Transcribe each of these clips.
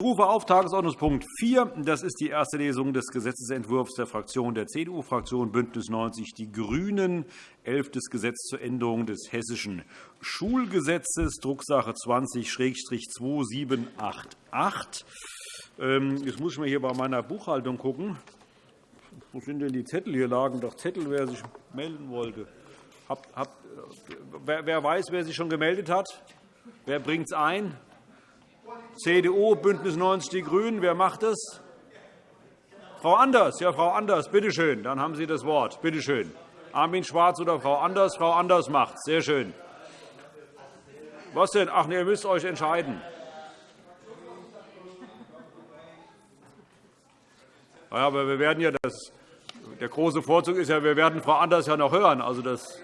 rufe auf Tagesordnungspunkt 4. Das ist die erste Lesung des Gesetzentwurfs der Fraktion der CDU-Fraktion BÜNDNIS 90 die GRÜNEN, elftes Gesetz zur Änderung des Hessischen Schulgesetzes, Drucksache 20-2788. Ähm, jetzt muss ich mal hier bei meiner Buchhaltung gucken. Wo sind denn die Zettel? Hier lagen doch Zettel, wer sich melden wollte. Wer weiß, wer sich schon gemeldet hat? Wer bringt es ein? CDU, BÜNDNIS 90 die GRÜNEN. Wer macht das? Frau Anders. Ja, Frau Anders, bitte schön. Dann haben Sie das Wort. Bitte schön. Armin Schwarz oder Frau Anders? Frau Anders macht. Sehr schön. Was denn? Ach, nee, ihr müsst euch entscheiden. Ja, aber wir werden ja das, der große Vorzug ist ja, wir werden Frau Anders ja noch hören. Also das,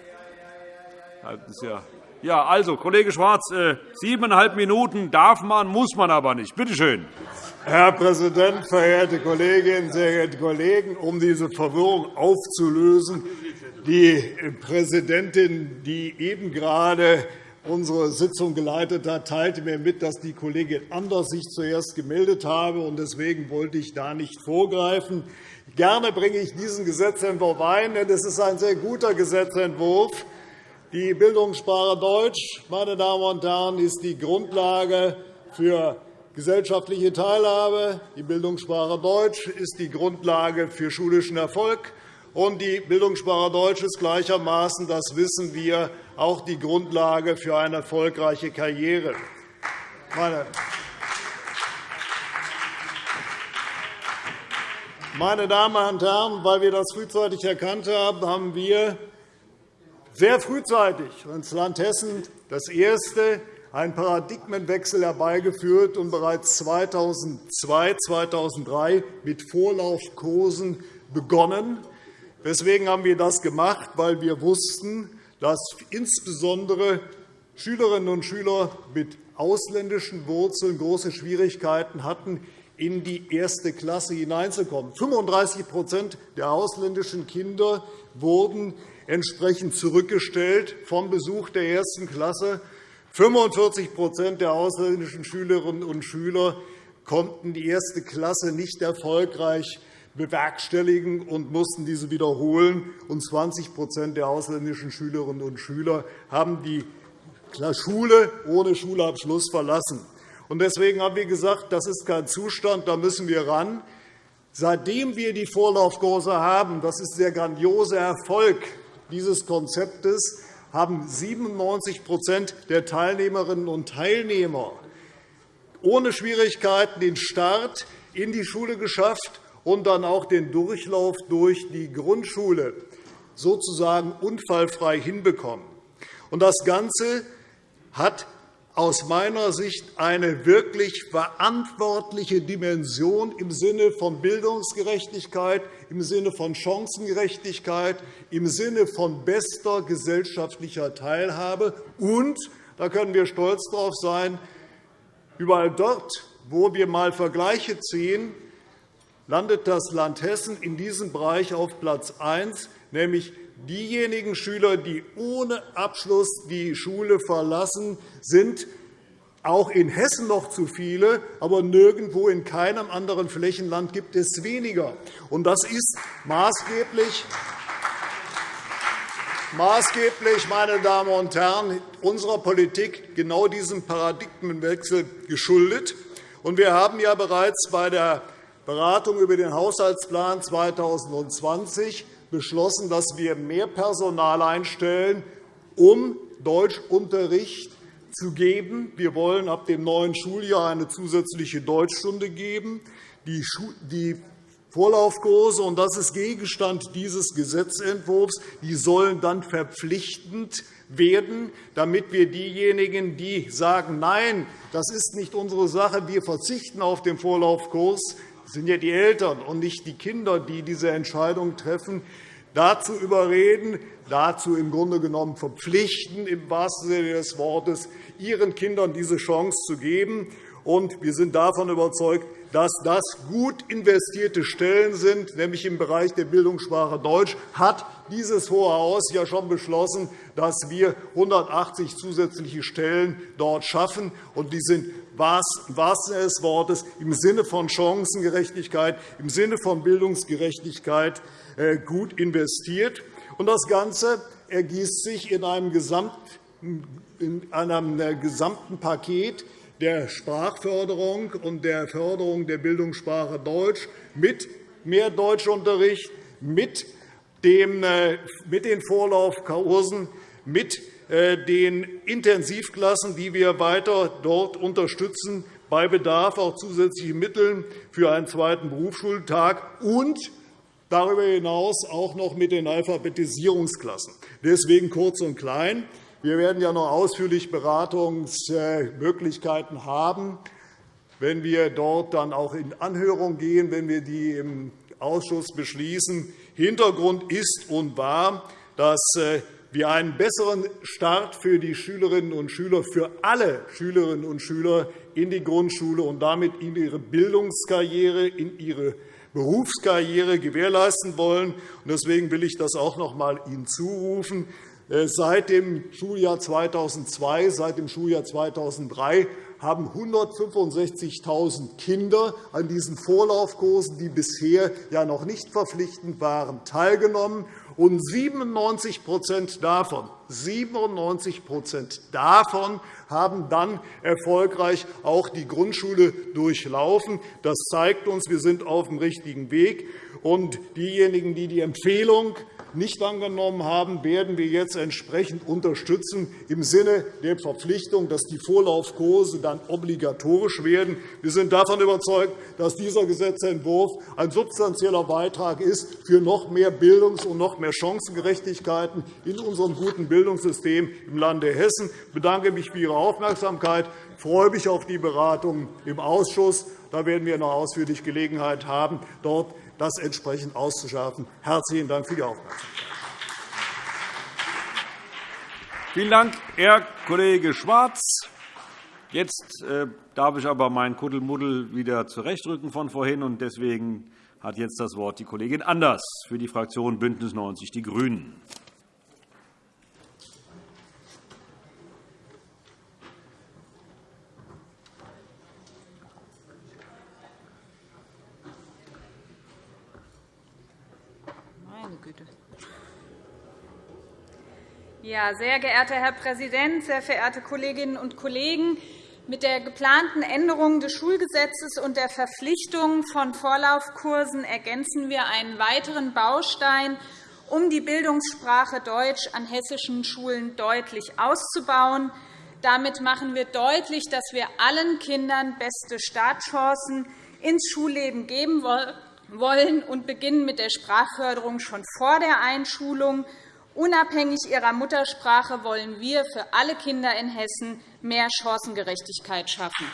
das ist ja ja, also, Kollege Schwarz, äh, siebeneinhalb Minuten darf man, muss man aber nicht. Bitte schön. Herr Präsident, verehrte Kolleginnen, sehr geehrte Kollegen! Um diese Verwirrung aufzulösen, die Präsidentin, die eben gerade unsere Sitzung geleitet hat, teilte mir mit, dass die Kollegin Anders sich zuerst gemeldet habe. Deswegen wollte ich da nicht vorgreifen. Gerne bringe ich diesen Gesetzentwurf ein, denn es ist ein sehr guter Gesetzentwurf. Die Bildungssprache Deutsch, meine Damen und Herren, ist die Grundlage für gesellschaftliche Teilhabe. Die Bildungssprache Deutsch ist die Grundlage für schulischen Erfolg. Und die Bildungssprache Deutsch ist gleichermaßen, das wissen wir, auch die Grundlage für eine erfolgreiche Karriere. Meine Damen und Herren, weil wir das frühzeitig erkannt haben, haben wir sehr frühzeitig ins Land Hessen das erste einen Paradigmenwechsel herbeigeführt und bereits 2002, 2003 mit Vorlaufkursen begonnen. Deswegen haben wir das gemacht, weil wir wussten, dass insbesondere Schülerinnen und Schüler mit ausländischen Wurzeln große Schwierigkeiten hatten, in die erste Klasse hineinzukommen. 35% der ausländischen Kinder wurden entsprechend zurückgestellt vom Besuch der ersten Klasse. 45% der ausländischen Schülerinnen und Schüler konnten die erste Klasse nicht erfolgreich bewerkstelligen und mussten diese wiederholen. Und 20% der ausländischen Schülerinnen und Schüler haben die Schule ohne Schulabschluss verlassen. Deswegen haben wir gesagt, das ist kein Zustand, da müssen wir ran. Seitdem wir die Vorlaufkurse haben, das ist der grandiose Erfolg dieses Konzeptes haben 97% der Teilnehmerinnen und Teilnehmer ohne Schwierigkeiten den Start in die Schule geschafft und dann auch den Durchlauf durch die Grundschule sozusagen unfallfrei hinbekommen. Das Ganze hat aus meiner Sicht eine wirklich verantwortliche Dimension im Sinne von Bildungsgerechtigkeit, im Sinne von Chancengerechtigkeit, im Sinne von bester gesellschaftlicher Teilhabe. Und, da können wir stolz darauf sein, überall dort, wo wir einmal Vergleiche ziehen, landet das Land Hessen in diesem Bereich auf Platz 1, nämlich diejenigen Schüler, die ohne Abschluss die Schule verlassen, sind auch in Hessen noch zu viele, aber nirgendwo in keinem anderen Flächenland gibt es weniger. das ist maßgeblich maßgeblich, meine Damen und Herren, unserer Politik genau diesem Paradigmenwechsel geschuldet. Wir haben ja bereits bei der Beratung über den Haushaltsplan 2020 beschlossen, dass wir mehr Personal einstellen, um Deutschunterricht zu geben. Wir wollen ab dem neuen Schuljahr eine zusätzliche Deutschstunde geben. Die Vorlaufkurse, und das ist Gegenstand dieses Gesetzentwurfs, die sollen dann verpflichtend werden, damit wir diejenigen, die sagen, nein, das ist nicht unsere Sache, wir verzichten auf den Vorlaufkurs, das sind ja die Eltern und nicht die Kinder, die diese Entscheidung treffen, dazu überreden, dazu im Grunde genommen verpflichten, im wahrsten Sinne des Wortes, ihren Kindern diese Chance zu geben. wir sind davon überzeugt, dass das gut investierte Stellen sind, nämlich im Bereich der Bildungssprache Deutsch, hat dieses Hohe Haus ja schon beschlossen, dass wir 180 zusätzliche Stellen dort schaffen. Und die sind im wahrsten Sinne Wortes im Sinne von Chancengerechtigkeit, im Sinne von Bildungsgerechtigkeit äh, gut investiert. Das Ganze ergießt sich in einem gesamten Paket der Sprachförderung und der Förderung der Bildungssprache Deutsch mit mehr Deutschunterricht, mit äh, den Vorlaufkursen, mit äh, den Intensivklassen, die wir weiter dort unterstützen, bei Bedarf auch zusätzliche Mittel für einen zweiten Berufsschultag und darüber hinaus auch noch mit den Alphabetisierungsklassen. Deswegen kurz und klein. Wir werden ja noch ausführlich Beratungsmöglichkeiten haben, wenn wir dort dann auch in Anhörung gehen, wenn wir die im Ausschuss beschließen. Hintergrund ist und war, dass äh, wir einen besseren Start für die Schülerinnen und Schüler, für alle Schülerinnen und Schüler in die Grundschule und damit in ihre Bildungskarriere, in ihre Berufskarriere gewährleisten wollen. Deswegen will ich das auch noch einmal Ihnen zurufen. Äh, seit dem Schuljahr 2002, seit dem Schuljahr 2003 haben 165.000 Kinder an diesen Vorlaufkursen, die bisher ja noch nicht verpflichtend waren, teilgenommen. Und 97 davon, 97 davon haben dann erfolgreich auch die Grundschule durchlaufen. Das zeigt uns, wir sind auf dem richtigen Weg. Und diejenigen, die die Empfehlung nicht angenommen haben, werden wir jetzt entsprechend unterstützen im Sinne der Verpflichtung, dass die Vorlaufkurse dann obligatorisch werden. Wir sind davon überzeugt, dass dieser Gesetzentwurf ein substanzieller Beitrag ist für noch mehr Bildungs- und noch mehr Chancengerechtigkeiten in unserem guten Bildungssystem im Lande Hessen. Ich bedanke mich für Ihre Aufmerksamkeit. Ich freue mich auf die Beratungen im Ausschuss. Da werden wir noch ausführlich Gelegenheit haben, dort das entsprechend auszuschärfen. Herzlichen Dank für die Aufmerksamkeit. Vielen Dank, Herr Kollege Schwarz. Jetzt äh, darf ich aber mein Kuddelmuddel wieder zurechtrücken von vorhin. und Deswegen hat jetzt das Wort die Kollegin Anders für die Fraktion BÜNDNIS 90 die GRÜNEN. Ja, sehr geehrter Herr Präsident, sehr verehrte Kolleginnen und Kollegen! Mit der geplanten Änderung des Schulgesetzes und der Verpflichtung von Vorlaufkursen ergänzen wir einen weiteren Baustein, um die Bildungssprache Deutsch an hessischen Schulen deutlich auszubauen. Damit machen wir deutlich, dass wir allen Kindern beste Startchancen ins Schulleben geben wollen und beginnen mit der Sprachförderung schon vor der Einschulung Unabhängig ihrer Muttersprache wollen wir für alle Kinder in Hessen mehr Chancengerechtigkeit schaffen.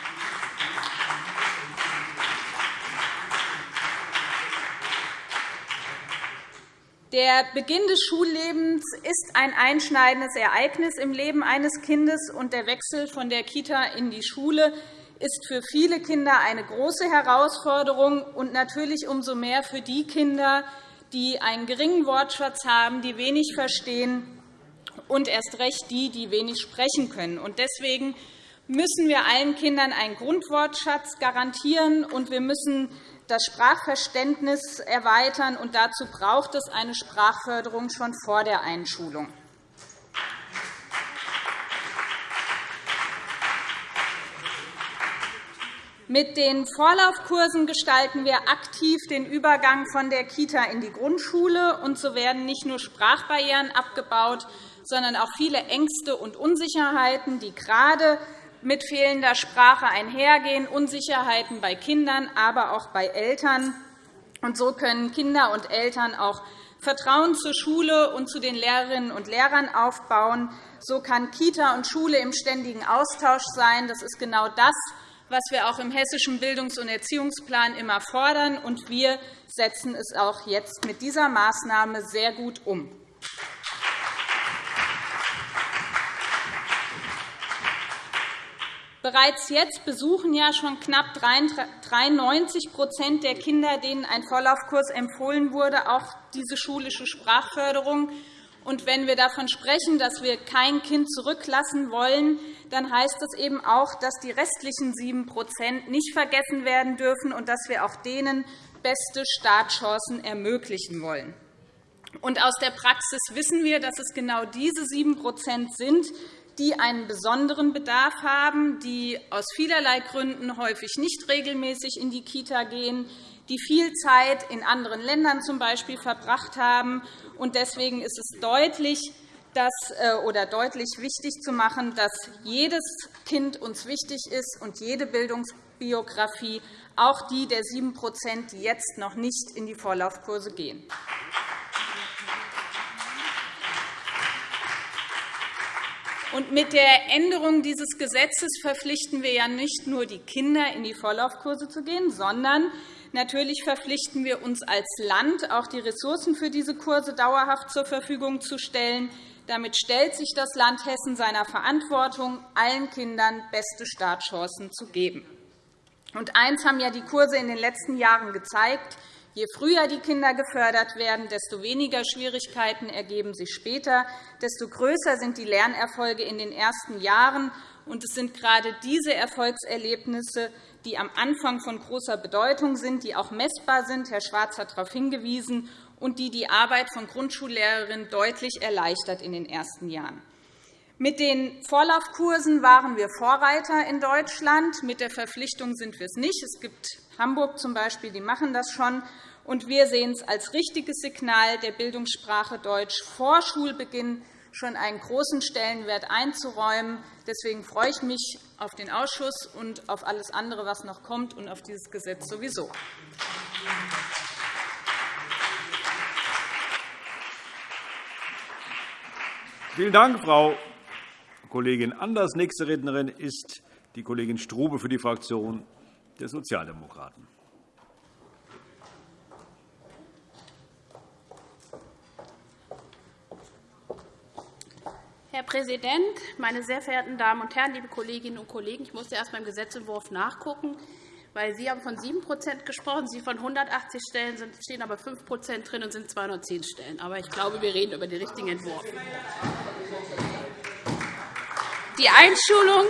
Der Beginn des Schullebens ist ein einschneidendes Ereignis im Leben eines Kindes, und der Wechsel von der Kita in die Schule ist für viele Kinder eine große Herausforderung und natürlich umso mehr für die Kinder, die einen geringen Wortschatz haben, die wenig verstehen, und erst recht die, die wenig sprechen können. Deswegen müssen wir allen Kindern einen Grundwortschatz garantieren, und wir müssen das Sprachverständnis erweitern. Und dazu braucht es eine Sprachförderung schon vor der Einschulung. Mit den Vorlaufkursen gestalten wir aktiv den Übergang von der Kita in die Grundschule. und So werden nicht nur Sprachbarrieren abgebaut, sondern auch viele Ängste und Unsicherheiten, die gerade mit fehlender Sprache einhergehen, Unsicherheiten bei Kindern, aber auch bei Eltern. Und so können Kinder und Eltern auch Vertrauen zur Schule und zu den Lehrerinnen und Lehrern aufbauen. So kann Kita und Schule im ständigen Austausch sein. Das ist genau das, was wir auch im Hessischen Bildungs- und Erziehungsplan immer fordern. und Wir setzen es auch jetzt mit dieser Maßnahme sehr gut um. Bereits jetzt besuchen ja schon knapp 93% der Kinder, denen ein Vorlaufkurs empfohlen wurde, auch diese schulische Sprachförderung. Und wenn wir davon sprechen, dass wir kein Kind zurücklassen wollen, dann heißt das eben auch, dass die restlichen 7% nicht vergessen werden dürfen und dass wir auch denen beste Startchancen ermöglichen wollen. Und aus der Praxis wissen wir, dass es genau diese 7% sind, die einen besonderen Bedarf haben, die aus vielerlei Gründen häufig nicht regelmäßig in die Kita gehen, die viel Zeit in anderen Ländern zum Beispiel verbracht haben. Deswegen ist es deutlich, dass, äh, oder deutlich wichtig zu machen, dass jedes Kind uns wichtig ist und jede Bildungsbiografie, auch die der 7% die jetzt noch nicht in die Vorlaufkurse gehen. Und mit der Änderung dieses Gesetzes verpflichten wir ja nicht nur die Kinder, in die Vorlaufkurse zu gehen, sondern natürlich verpflichten wir uns als Land, auch die Ressourcen für diese Kurse dauerhaft zur Verfügung zu stellen. Damit stellt sich das Land Hessen seiner Verantwortung, allen Kindern beste Startchancen zu geben. Und eins haben ja die Kurse in den letzten Jahren gezeigt. Je früher die Kinder gefördert werden, desto weniger Schwierigkeiten ergeben sich später, desto größer sind die Lernerfolge in den ersten Jahren. Und es sind gerade diese Erfolgserlebnisse, die am Anfang von großer Bedeutung sind, die auch messbar sind. Herr Schwarz hat darauf hingewiesen und die die Arbeit von Grundschullehrerinnen deutlich erleichtert in den ersten Jahren. Mit den Vorlaufkursen waren wir Vorreiter in Deutschland. Mit der Verpflichtung sind wir es nicht. Es gibt Hamburg zum Beispiel, die machen das schon. Und wir sehen es als richtiges Signal, der Bildungssprache Deutsch vor Schulbeginn schon einen großen Stellenwert einzuräumen. Deswegen freue ich mich auf den Ausschuss und auf alles andere, was noch kommt, und auf dieses Gesetz sowieso. Vielen Dank, Frau Kollegin Anders. Nächste Rednerin ist die Kollegin Strube für die Fraktion der Sozialdemokraten. Herr Präsident, meine sehr verehrten Damen und Herren, liebe Kolleginnen und Kollegen! Ich musste erst beim Gesetzentwurf nachgucken, weil Sie haben von 7% gesprochen, Sie von 180 Stellen stehen aber 5 drin und sind 210 Stellen. Aber ich glaube, wir reden über den richtigen Entwurf. Die Einschulung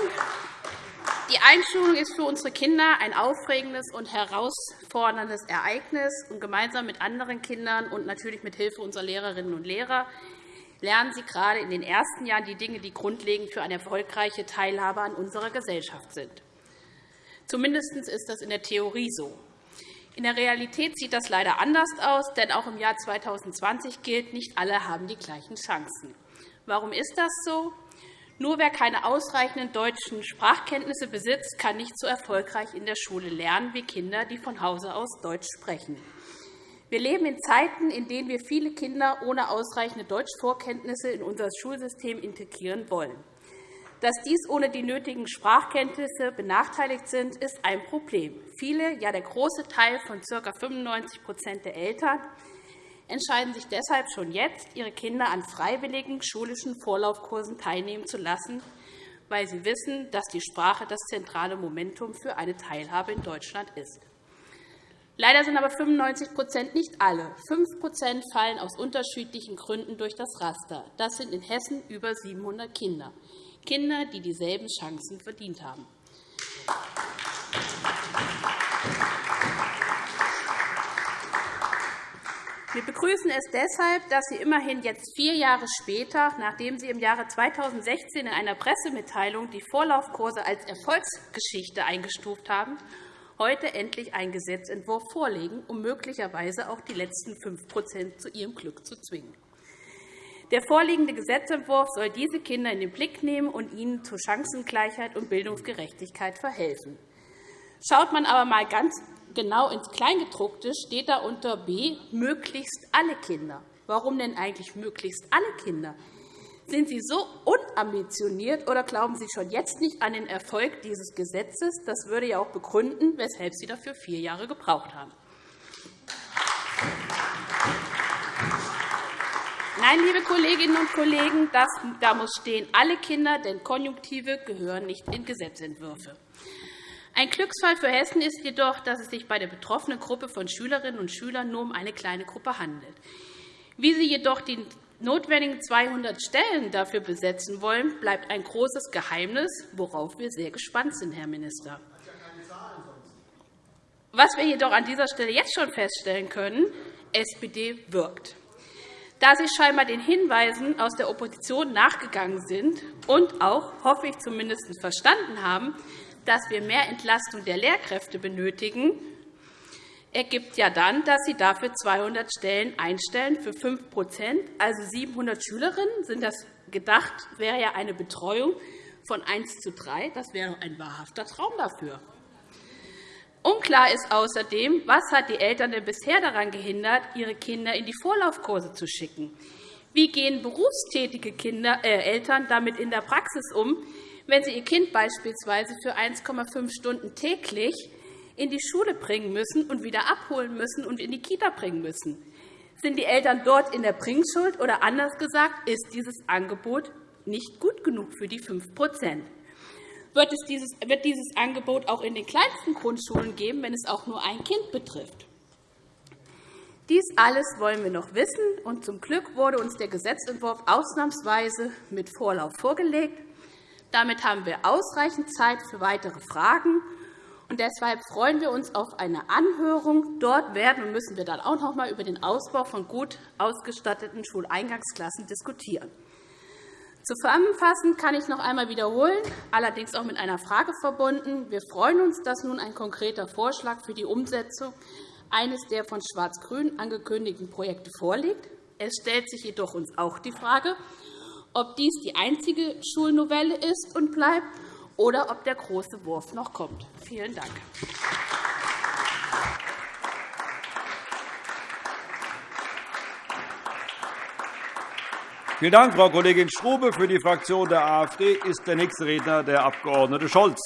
die Einschulung ist für unsere Kinder ein aufregendes und herausforderndes Ereignis. Und gemeinsam mit anderen Kindern und natürlich mit Hilfe unserer Lehrerinnen und Lehrer lernen sie gerade in den ersten Jahren die Dinge, die grundlegend für eine erfolgreiche Teilhabe an unserer Gesellschaft sind. Zumindest ist das in der Theorie so. In der Realität sieht das leider anders aus, denn auch im Jahr 2020 gilt, nicht alle haben die gleichen Chancen. Warum ist das so? Nur wer keine ausreichenden deutschen Sprachkenntnisse besitzt, kann nicht so erfolgreich in der Schule lernen wie Kinder, die von Hause aus Deutsch sprechen. Wir leben in Zeiten, in denen wir viele Kinder ohne ausreichende Deutschvorkenntnisse in unser Schulsystem integrieren wollen. Dass dies ohne die nötigen Sprachkenntnisse benachteiligt sind, ist ein Problem. Viele, ja der große Teil von ca. 95% der Eltern entscheiden sich deshalb schon jetzt, ihre Kinder an freiwilligen schulischen Vorlaufkursen teilnehmen zu lassen, weil sie wissen, dass die Sprache das zentrale Momentum für eine Teilhabe in Deutschland ist. Leider sind aber 95% nicht alle. 5% fallen aus unterschiedlichen Gründen durch das Raster. Das sind in Hessen über 700 Kinder, Kinder, die dieselben Chancen verdient haben. Wir begrüßen es deshalb, dass Sie immerhin jetzt vier Jahre später, nachdem Sie im Jahre 2016 in einer Pressemitteilung die Vorlaufkurse als Erfolgsgeschichte eingestuft haben, heute endlich einen Gesetzentwurf vorlegen, um möglicherweise auch die letzten 5% zu ihrem Glück zu zwingen. Der vorliegende Gesetzentwurf soll diese Kinder in den Blick nehmen und ihnen zu Chancengleichheit und Bildungsgerechtigkeit verhelfen. Schaut man aber einmal ganz genau ins Kleingedruckte steht da unter B möglichst alle Kinder. Warum denn eigentlich möglichst alle Kinder? Sind Sie so unambitioniert oder glauben Sie schon jetzt nicht an den Erfolg dieses Gesetzes? Das würde ja auch begründen, weshalb Sie dafür vier Jahre gebraucht haben. Nein, liebe Kolleginnen und Kollegen, das, da muss stehen alle Kinder, denn Konjunktive gehören nicht in Gesetzentwürfe. Ein Glücksfall für Hessen ist jedoch, dass es sich bei der betroffenen Gruppe von Schülerinnen und Schülern nur um eine kleine Gruppe handelt. Wie sie jedoch den notwendigen 200 Stellen dafür besetzen wollen, bleibt ein großes Geheimnis, worauf wir sehr gespannt sind, Herr Minister. Was wir jedoch an dieser Stelle jetzt schon feststellen können, SPD wirkt. Da Sie scheinbar den Hinweisen aus der Opposition nachgegangen sind und auch, hoffe ich zumindest, verstanden haben, dass wir mehr Entlastung der Lehrkräfte benötigen, ergibt ja dann, dass Sie dafür 200 Stellen einstellen für 5% also 700 Schülerinnen. Sind das gedacht, wäre ja eine Betreuung von 1 zu 3. Das wäre ein wahrhafter Traum dafür. Unklar ist außerdem, was hat die Eltern denn bisher daran gehindert, ihre Kinder in die Vorlaufkurse zu schicken. Wie gehen berufstätige Kinder, äh, Eltern damit in der Praxis um, wenn sie ihr Kind beispielsweise für 1,5 Stunden täglich in die Schule bringen müssen und wieder abholen müssen und in die Kita bringen müssen? Sind die Eltern dort in der Bringschuld, oder anders gesagt, ist dieses Angebot nicht gut genug für die 5 wird es dieses, wird dieses Angebot auch in den kleinsten Grundschulen geben, wenn es auch nur ein Kind betrifft. Dies alles wollen wir noch wissen, und zum Glück wurde uns der Gesetzentwurf ausnahmsweise mit Vorlauf vorgelegt. Damit haben wir ausreichend Zeit für weitere Fragen. Und deshalb freuen wir uns auf eine Anhörung. Dort werden und müssen wir dann auch noch einmal über den Ausbau von gut ausgestatteten Schuleingangsklassen diskutieren. Zusammenfassend kann ich noch einmal wiederholen, allerdings auch mit einer Frage verbunden. Wir freuen uns, dass nun ein konkreter Vorschlag für die Umsetzung eines der von Schwarz-Grün angekündigten Projekte vorliegt. Es stellt sich jedoch uns auch die Frage, ob dies die einzige Schulnovelle ist und bleibt oder ob der große Wurf noch kommt. Vielen Dank. Vielen Dank, Frau Kollegin Strube. Für die Fraktion der AfD ist der nächste Redner der Abg. Scholz.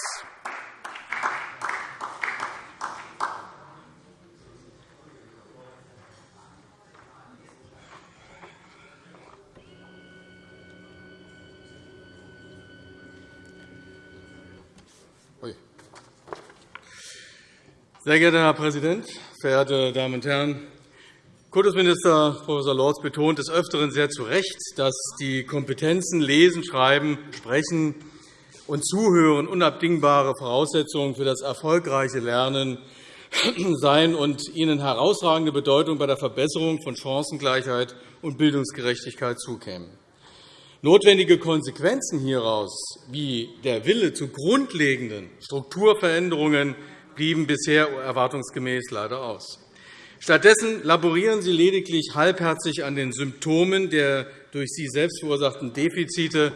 Sehr geehrter Herr Präsident, verehrte Damen und Herren! Kultusminister Prof. Lorz betont des Öfteren sehr zu Recht, dass die Kompetenzen Lesen, Schreiben, Sprechen und Zuhören unabdingbare Voraussetzungen für das erfolgreiche Lernen seien und ihnen herausragende Bedeutung bei der Verbesserung von Chancengleichheit und Bildungsgerechtigkeit zukämen. Notwendige Konsequenzen hieraus, wie der Wille zu grundlegenden Strukturveränderungen, blieben bisher erwartungsgemäß leider aus. Stattdessen laborieren Sie lediglich halbherzig an den Symptomen der durch Sie selbst verursachten Defizite,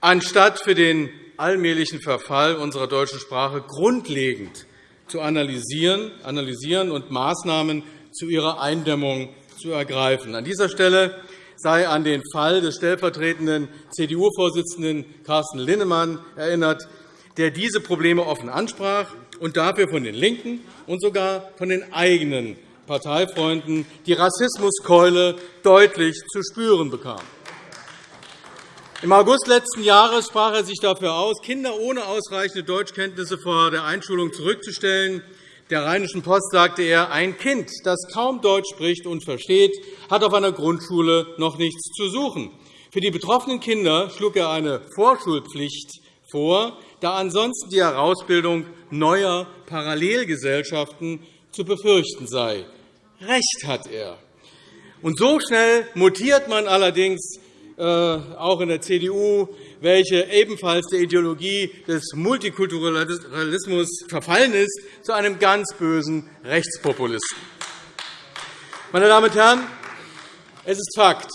anstatt für den allmählichen Verfall unserer deutschen Sprache grundlegend zu analysieren und Maßnahmen zu ihrer Eindämmung zu ergreifen. An dieser Stelle sei an den Fall des stellvertretenden CDU-Vorsitzenden Carsten Linnemann erinnert, der diese Probleme offen ansprach und dafür von den LINKEN und sogar von den eigenen Parteifreunden die Rassismuskeule deutlich zu spüren bekam. Im August letzten Jahres sprach er sich dafür aus, Kinder ohne ausreichende Deutschkenntnisse vor der Einschulung zurückzustellen. Der Rheinischen Post sagte er, ein Kind, das kaum Deutsch spricht und versteht, hat auf einer Grundschule noch nichts zu suchen. Für die betroffenen Kinder schlug er eine Vorschulpflicht vor, da ansonsten die Herausbildung neuer Parallelgesellschaften zu befürchten sei. Recht hat er. Und so schnell mutiert man allerdings äh, auch in der CDU, welche ebenfalls der Ideologie des Multikulturalismus verfallen ist, zu einem ganz bösen Rechtspopulisten. Meine Damen und Herren, es ist Fakt,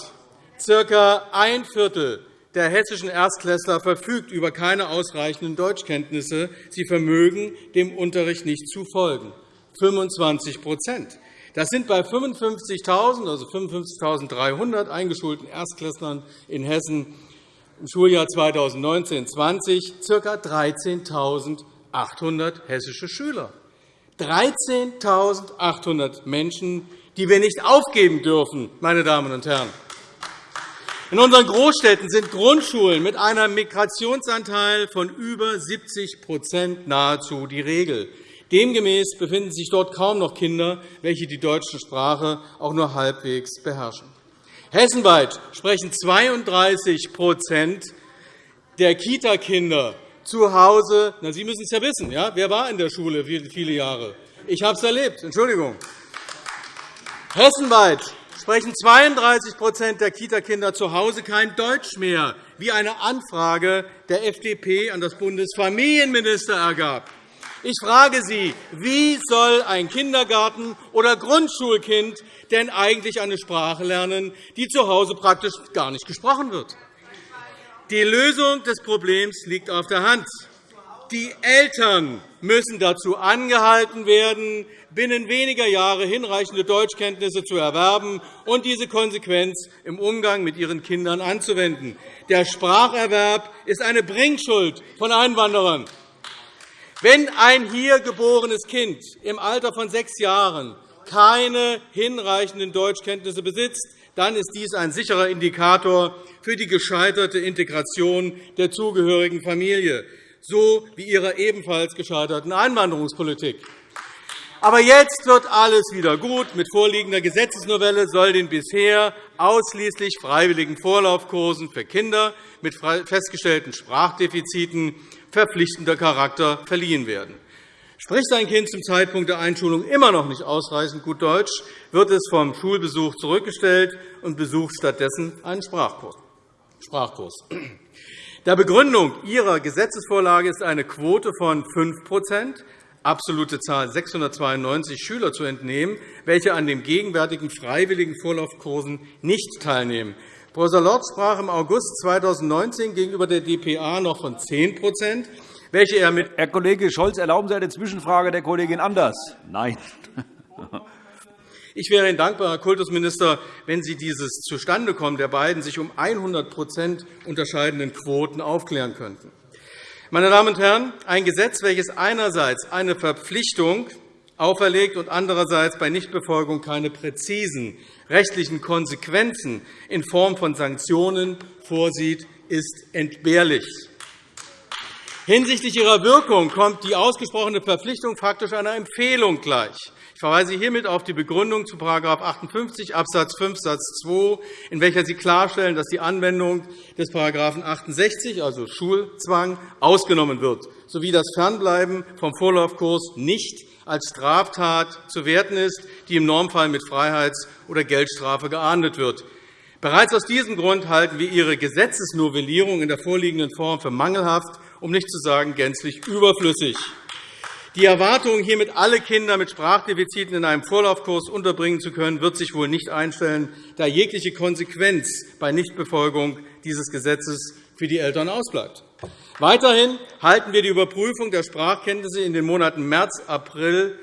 circa ein Viertel der hessischen Erstklässler verfügt über keine ausreichenden Deutschkenntnisse. Sie vermögen dem Unterricht nicht zu folgen. 25 das sind bei 55.000, also 55.300 eingeschulten Erstklässlern in Hessen im Schuljahr 2019-20 ca. 13.800 hessische Schüler. 13.800 Menschen, die wir nicht aufgeben dürfen, meine Damen und Herren. In unseren Großstädten sind Grundschulen mit einem Migrationsanteil von über 70% nahezu die Regel. Demgemäß befinden sich dort kaum noch Kinder, welche die deutsche Sprache auch nur halbwegs beherrschen. Hessenweit sprechen 32% der Kita-Kinder zu Hause. Na, Sie müssen es ja wissen. Ja? Wer war in der Schule viele Jahre? Ich habe es erlebt. Entschuldigung. Hessenweit sprechen 32% der Kita-Kinder zu Hause kein Deutsch mehr, wie eine Anfrage der FDP an das Bundesfamilienminister ergab. Ich frage Sie, wie soll ein Kindergarten- oder Grundschulkind denn eigentlich eine Sprache lernen, die zu Hause praktisch gar nicht gesprochen wird? Die Lösung des Problems liegt auf der Hand. Die Eltern müssen dazu angehalten werden, binnen weniger Jahre hinreichende Deutschkenntnisse zu erwerben und diese Konsequenz im Umgang mit ihren Kindern anzuwenden. Der Spracherwerb ist eine Bringschuld von Einwanderern. Wenn ein hier geborenes Kind im Alter von sechs Jahren keine hinreichenden Deutschkenntnisse besitzt, dann ist dies ein sicherer Indikator für die gescheiterte Integration der zugehörigen Familie, so wie ihrer ebenfalls gescheiterten Einwanderungspolitik. Aber jetzt wird alles wieder gut. Mit vorliegender Gesetzesnovelle soll den bisher ausschließlich freiwilligen Vorlaufkursen für Kinder mit festgestellten Sprachdefiziten verpflichtender Charakter verliehen werden. Spricht sein Kind zum Zeitpunkt der Einschulung immer noch nicht ausreichend gut Deutsch, wird es vom Schulbesuch zurückgestellt und besucht stattdessen einen Sprachkurs. Der Begründung Ihrer Gesetzesvorlage ist eine Quote von 5% absolute Zahl 692 Schüler zu entnehmen, welche an den gegenwärtigen freiwilligen Vorlaufkursen nicht teilnehmen. Prof. Lorz sprach im August 2019 gegenüber der dpa noch von 10% welche er mit Herr Kollege Scholz, erlauben Sie eine Zwischenfrage der Kollegin Anders? Nein. Ich wäre Ihnen dankbar, Herr Kultusminister, wenn Sie dieses Zustandekommen der beiden sich um 100% unterscheidenden Quoten aufklären könnten. Meine Damen und Herren, ein Gesetz, welches einerseits eine Verpflichtung auferlegt und andererseits bei Nichtbefolgung keine präzisen rechtlichen Konsequenzen in Form von Sanktionen vorsieht, ist entbehrlich. Hinsichtlich ihrer Wirkung kommt die ausgesprochene Verpflichtung faktisch einer Empfehlung gleich. Ich verweise hiermit auf die Begründung zu § 58 Abs. 5 Satz 2, in welcher Sie klarstellen, dass die Anwendung des § 68, also Schulzwang, ausgenommen wird, sowie das Fernbleiben vom Vorlaufkurs nicht als Straftat zu werten ist, die im Normfall mit Freiheits- oder Geldstrafe geahndet wird. Bereits aus diesem Grund halten wir Ihre Gesetzesnovellierung in der vorliegenden Form für mangelhaft um nicht zu sagen gänzlich überflüssig. Die Erwartung, hiermit alle Kinder mit Sprachdefiziten in einem Vorlaufkurs unterbringen zu können, wird sich wohl nicht einstellen, da jegliche Konsequenz bei Nichtbefolgung dieses Gesetzes für die Eltern ausbleibt. Weiterhin halten wir die Überprüfung der Sprachkenntnisse in den Monaten März, April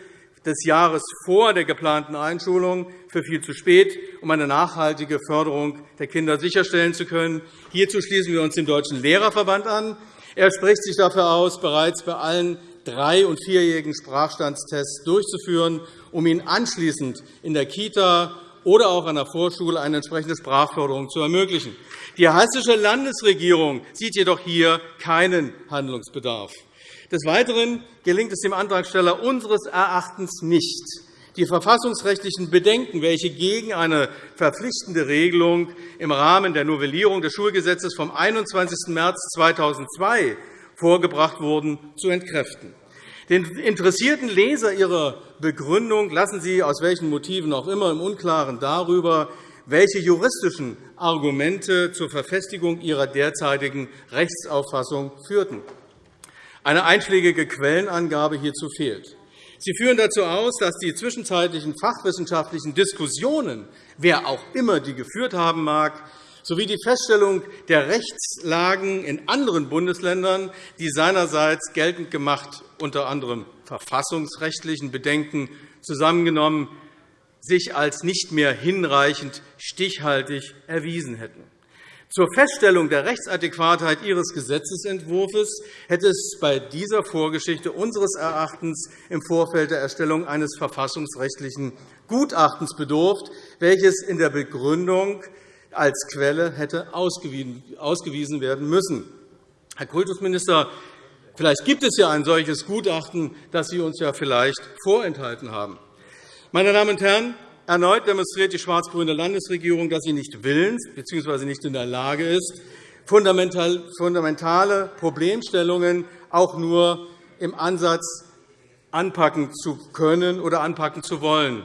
des Jahres vor der geplanten Einschulung für viel zu spät, um eine nachhaltige Förderung der Kinder sicherstellen zu können. Hierzu schließen wir uns dem Deutschen Lehrerverband an, er spricht sich dafür aus, bereits bei allen drei- und vierjährigen Sprachstandstests durchzuführen, um ihnen anschließend in der Kita oder auch an der Vorschule eine entsprechende Sprachförderung zu ermöglichen. Die Hessische Landesregierung sieht jedoch hier keinen Handlungsbedarf. Des Weiteren gelingt es dem Antragsteller unseres Erachtens nicht, die verfassungsrechtlichen Bedenken, welche gegen eine verpflichtende Regelung im Rahmen der Novellierung des Schulgesetzes vom 21. März 2002 vorgebracht wurden, zu entkräften. Den interessierten Leser Ihrer Begründung lassen Sie aus welchen Motiven auch immer im Unklaren darüber, welche juristischen Argumente zur Verfestigung Ihrer derzeitigen Rechtsauffassung führten. Eine einschlägige Quellenangabe hierzu fehlt. Sie führen dazu aus, dass die zwischenzeitlichen fachwissenschaftlichen Diskussionen, wer auch immer die geführt haben mag, sowie die Feststellung der Rechtslagen in anderen Bundesländern, die seinerseits geltend gemacht unter anderem verfassungsrechtlichen Bedenken zusammengenommen, sich als nicht mehr hinreichend stichhaltig erwiesen hätten. Zur Feststellung der Rechtsadäquatheit Ihres Gesetzentwurfs hätte es bei dieser Vorgeschichte unseres Erachtens im Vorfeld der Erstellung eines verfassungsrechtlichen Gutachtens bedurft, welches in der Begründung als Quelle hätte ausgewiesen werden müssen. Herr Kultusminister, vielleicht gibt es ja ein solches Gutachten, das Sie uns ja vielleicht vorenthalten haben. Meine Damen und Herren, Erneut demonstriert die schwarz-grüne Landesregierung, dass sie nicht willens bzw. nicht in der Lage ist, fundamentale Problemstellungen auch nur im Ansatz anpacken zu können oder anpacken zu wollen.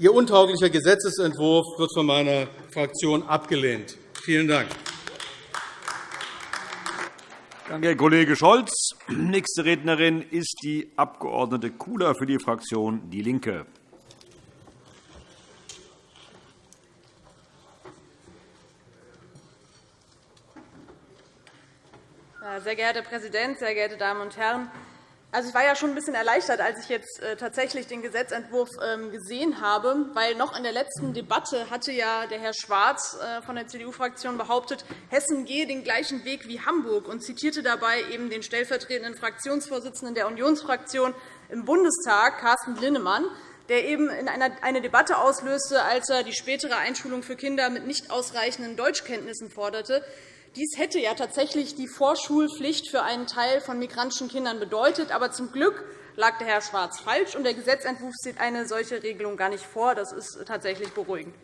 Ihr untauglicher Gesetzentwurf wird von meiner Fraktion abgelehnt. Vielen Dank. Danke, Herr Kollege Scholz. Nächste Rednerin ist die Abg. Kula für die Fraktion DIE LINKE. Sehr geehrter Herr Präsident, sehr geehrte Damen und Herren! Also, ich war ja schon ein bisschen erleichtert, als ich jetzt äh, tatsächlich den Gesetzentwurf ähm, gesehen habe, weil noch in der letzten Debatte hatte ja der Herr Schwarz äh, von der CDU-Fraktion behauptet, Hessen gehe den gleichen Weg wie Hamburg und zitierte dabei eben den stellvertretenden Fraktionsvorsitzenden der Unionsfraktion im Bundestag, Carsten Linnemann, der eben in eine Debatte auslöste, als er die spätere Einschulung für Kinder mit nicht ausreichenden Deutschkenntnissen forderte. Dies hätte ja tatsächlich die Vorschulpflicht für einen Teil von migrantischen Kindern bedeutet. Aber zum Glück lag der Herr Schwarz falsch, und der Gesetzentwurf sieht eine solche Regelung gar nicht vor. Das ist tatsächlich beruhigend.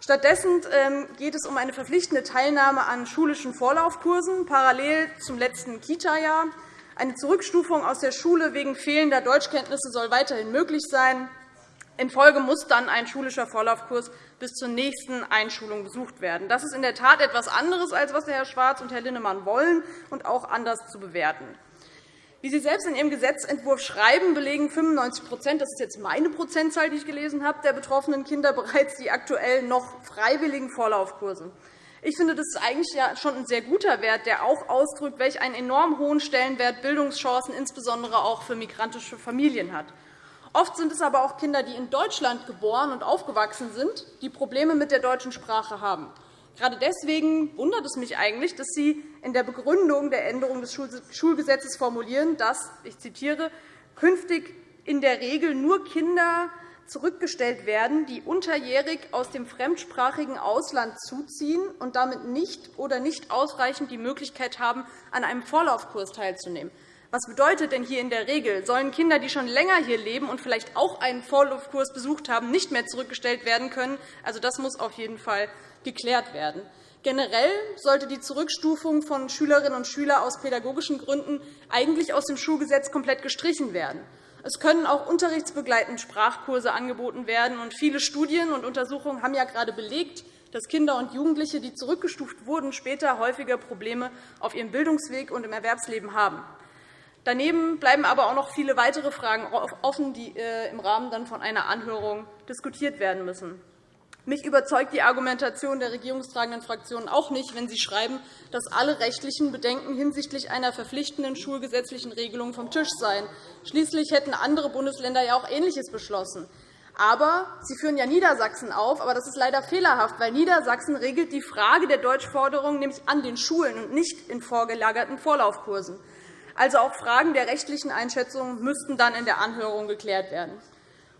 Stattdessen ähm, geht es um eine verpflichtende Teilnahme an schulischen Vorlaufkursen parallel zum letzten Kita-Jahr. Eine Zurückstufung aus der Schule wegen fehlender Deutschkenntnisse soll weiterhin möglich sein. In Folge muss dann ein schulischer Vorlaufkurs bis zur nächsten Einschulung besucht werden. Das ist in der Tat etwas anderes, als was Herr Schwarz und Herr Linnemann wollen, und auch anders zu bewerten. Wie Sie selbst in Ihrem Gesetzentwurf schreiben, belegen 95 das ist jetzt meine Prozentzahl, die ich gelesen habe, der betroffenen Kinder bereits die aktuell noch freiwilligen Vorlaufkurse. Ich finde, das ist eigentlich schon ein sehr guter Wert, der auch ausdrückt, welch einen enorm hohen Stellenwert Bildungschancen insbesondere auch für migrantische Familien hat. Oft sind es aber auch Kinder, die in Deutschland geboren und aufgewachsen sind, die Probleme mit der deutschen Sprache haben. Gerade deswegen wundert es mich eigentlich, dass Sie in der Begründung der Änderung des Schulgesetzes formulieren, dass ich zitiere, künftig in der Regel nur Kinder zurückgestellt werden, die unterjährig aus dem fremdsprachigen Ausland zuziehen und damit nicht oder nicht ausreichend die Möglichkeit haben, an einem Vorlaufkurs teilzunehmen. Was bedeutet denn hier in der Regel? Sollen Kinder, die schon länger hier leben und vielleicht auch einen Vorluftkurs besucht haben, nicht mehr zurückgestellt werden können? Also, das muss auf jeden Fall geklärt werden. Generell sollte die Zurückstufung von Schülerinnen und Schülern aus pädagogischen Gründen eigentlich aus dem Schulgesetz komplett gestrichen werden. Es können auch unterrichtsbegleitende Sprachkurse angeboten werden. und Viele Studien und Untersuchungen haben ja gerade belegt, dass Kinder und Jugendliche, die zurückgestuft wurden, später häufiger Probleme auf ihrem Bildungsweg und im Erwerbsleben haben. Daneben bleiben aber auch noch viele weitere Fragen offen, die äh, im Rahmen dann von einer Anhörung diskutiert werden müssen. Mich überzeugt die Argumentation der regierungstragenden Fraktionen auch nicht, wenn sie schreiben, dass alle rechtlichen Bedenken hinsichtlich einer verpflichtenden schulgesetzlichen Regelung vom Tisch seien. Schließlich hätten andere Bundesländer ja auch Ähnliches beschlossen. Aber Sie führen ja Niedersachsen auf, aber das ist leider fehlerhaft, weil Niedersachsen regelt die Frage der Deutschforderung nämlich an den Schulen und nicht in vorgelagerten Vorlaufkursen. Also auch Fragen der rechtlichen Einschätzung müssten dann in der Anhörung geklärt werden.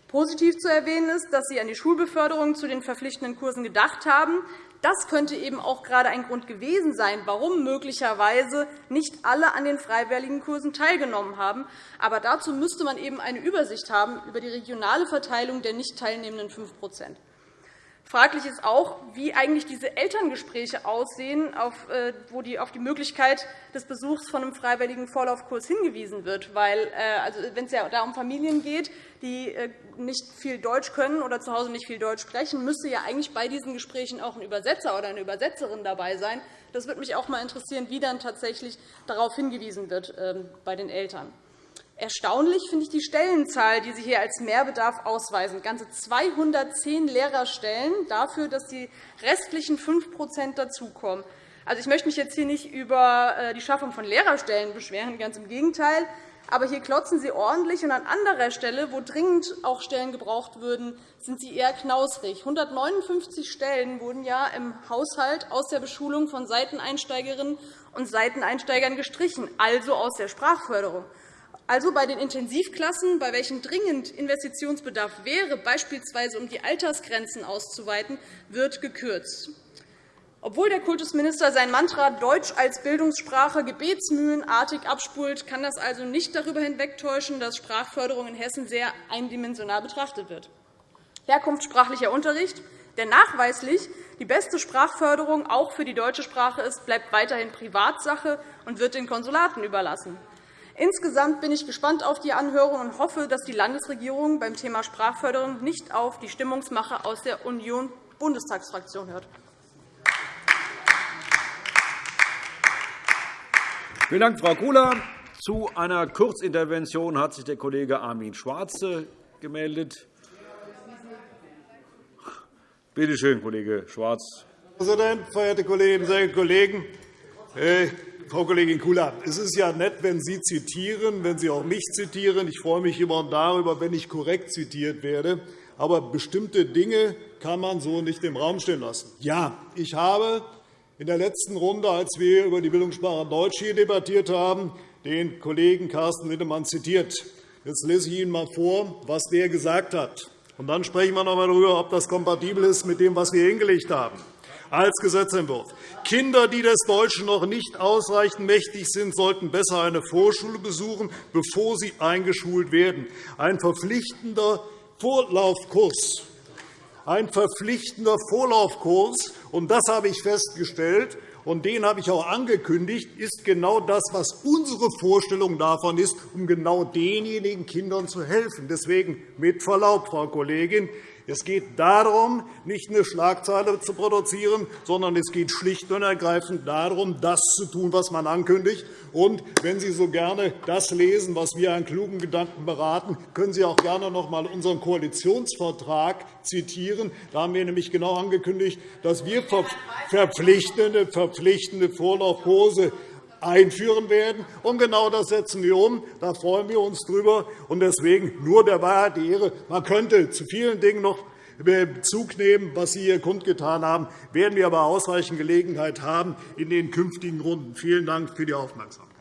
Positiv zu erwähnen ist, dass Sie an die Schulbeförderung zu den verpflichtenden Kursen gedacht haben. Das könnte eben auch gerade ein Grund gewesen sein, warum möglicherweise nicht alle an den freiwilligen Kursen teilgenommen haben. Aber dazu müsste man eben eine Übersicht haben über die regionale Verteilung der nicht teilnehmenden 5 Fraglich ist auch, wie eigentlich diese Elterngespräche aussehen, äh, wo auf die Möglichkeit des Besuchs von einem freiwilligen Vorlaufkurs hingewiesen wird. Weil, äh, also, wenn es ja da um Familien geht, die äh, nicht viel Deutsch können oder zu Hause nicht viel Deutsch sprechen, müsste ja eigentlich bei diesen Gesprächen auch ein Übersetzer oder eine Übersetzerin dabei sein. Das würde mich auch einmal interessieren, wie dann tatsächlich darauf hingewiesen wird ähm, bei den Eltern. Erstaunlich finde ich die Stellenzahl, die Sie hier als Mehrbedarf ausweisen. Ganze 210 Lehrerstellen dafür, dass die restlichen 5% dazukommen. Also, ich möchte mich jetzt hier nicht über äh, die Schaffung von Lehrerstellen beschweren, ganz im Gegenteil. Aber hier klotzen Sie ordentlich, und an anderer Stelle, wo dringend auch Stellen gebraucht würden, sind Sie eher knausrig. 159 Stellen wurden ja im Haushalt aus der Beschulung von Seiteneinsteigerinnen und Seiteneinsteigern gestrichen, also aus der Sprachförderung. Also bei den Intensivklassen, bei welchen dringend Investitionsbedarf wäre, beispielsweise um die Altersgrenzen auszuweiten, wird gekürzt. Obwohl der Kultusminister sein Mantra Deutsch als Bildungssprache gebetsmühlenartig abspult, kann das also nicht darüber hinwegtäuschen, dass Sprachförderung in Hessen sehr eindimensional betrachtet wird. herkunftssprachlicher Unterricht, der nachweislich die beste Sprachförderung auch für die deutsche Sprache ist, bleibt weiterhin Privatsache und wird den Konsulaten überlassen. Insgesamt bin ich gespannt auf die Anhörung und hoffe, dass die Landesregierung beim Thema Sprachförderung nicht auf die Stimmungsmache aus der Union-Bundestagsfraktion hört. Vielen Dank, Frau Kula. Zu einer Kurzintervention hat sich der Kollege Armin Schwarze gemeldet. Bitte schön, Kollege Schwarz. Herr Präsident, verehrte Kolleginnen und Kollegen! Frau Kollegin Kula, es ist ja nett, wenn Sie zitieren, wenn Sie auch mich zitieren. Ich freue mich immer darüber, wenn ich korrekt zitiert werde. Aber bestimmte Dinge kann man so nicht im Raum stehen lassen. Ja, ich habe in der letzten Runde, als wir über die Bildungssprache Deutsch hier debattiert haben, den Kollegen Carsten Lindemann zitiert. Jetzt lese ich Ihnen einmal vor, was der gesagt hat. Und dann sprechen wir noch einmal darüber, ob das kompatibel ist mit dem, was wir hingelegt haben als Gesetzentwurf. Kinder, die des Deutschen noch nicht ausreichend mächtig sind, sollten besser eine Vorschule besuchen, bevor sie eingeschult werden. Ein verpflichtender Vorlaufkurs. Ein verpflichtender Vorlaufkurs. Und das habe ich festgestellt und den habe ich auch angekündigt, ist genau das, was unsere Vorstellung davon ist, um genau denjenigen Kindern zu helfen. Deswegen mit Verlaub, Frau Kollegin, es geht darum, nicht eine Schlagzeile zu produzieren, sondern es geht schlicht und ergreifend darum, das zu tun, was man ankündigt. Und wenn Sie so gerne das lesen, was wir an klugen Gedanken beraten, können Sie auch gerne noch einmal unseren Koalitionsvertrag zitieren. Da haben wir nämlich genau angekündigt, dass wir verpflichtende, verpflichtende Vorlaufkurse einführen werden. Und genau das setzen wir um. Da freuen wir uns drüber. Und deswegen nur der Wahrheit die Ehre. Man könnte zu vielen Dingen noch Bezug nehmen, was Sie hier kundgetan haben, werden wir aber ausreichend Gelegenheit haben in den künftigen Runden. Vielen Dank für die Aufmerksamkeit.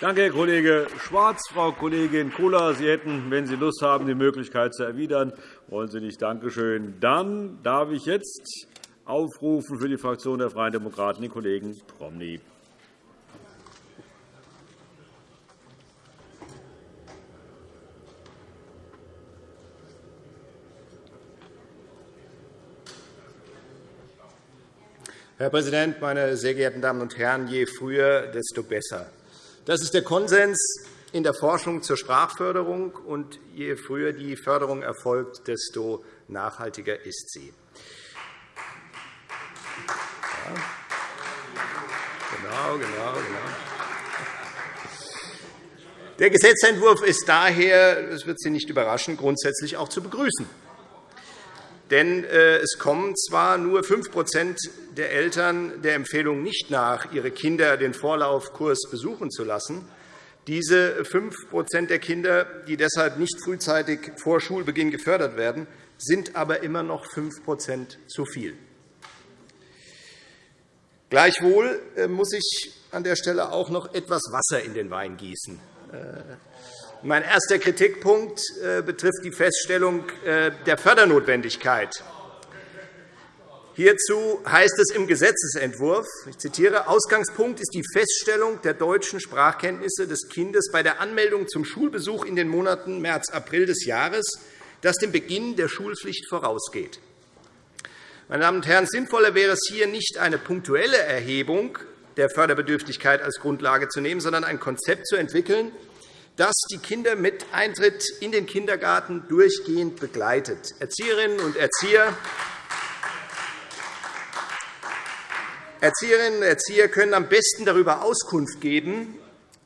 Danke, Herr Kollege Schwarz. Frau Kollegin Kula, Sie hätten, wenn Sie Lust haben, die Möglichkeit zu erwidern. Wollen Sie nicht? Danke schön. Dann darf ich jetzt aufrufen für die Fraktion der Freien Demokraten den Kollegen Promny. Herr Präsident, meine sehr geehrten Damen und Herren! Je früher, desto besser. Das ist der Konsens in der Forschung zur Sprachförderung. und Je früher die Förderung erfolgt, desto nachhaltiger ist sie. Genau, genau, genau. Der Gesetzentwurf ist daher, das wird Sie nicht überraschen, grundsätzlich auch zu begrüßen. Denn äh, es kommen zwar nur 5% der Eltern der Empfehlung nicht nach, ihre Kinder den Vorlaufkurs besuchen zu lassen. Diese 5% der Kinder, die deshalb nicht frühzeitig vor Schulbeginn gefördert werden, sind aber immer noch 5% zu viel. Gleichwohl äh, muss ich an der Stelle auch noch etwas Wasser in den Wein gießen. Äh, mein erster Kritikpunkt äh, betrifft die Feststellung der Fördernotwendigkeit. Hierzu heißt es im Gesetzentwurf, ich zitiere, Ausgangspunkt ist die Feststellung der deutschen Sprachkenntnisse des Kindes bei der Anmeldung zum Schulbesuch in den Monaten März, April des Jahres, das dem Beginn der Schulpflicht vorausgeht. Meine Damen und Herren, sinnvoller wäre es hier nicht eine punktuelle Erhebung der Förderbedürftigkeit als Grundlage zu nehmen, sondern ein Konzept zu entwickeln, das die Kinder mit Eintritt in den Kindergarten durchgehend begleitet. Erzieherinnen und Erzieher Erzieherinnen und Erzieher können am besten darüber Auskunft geben,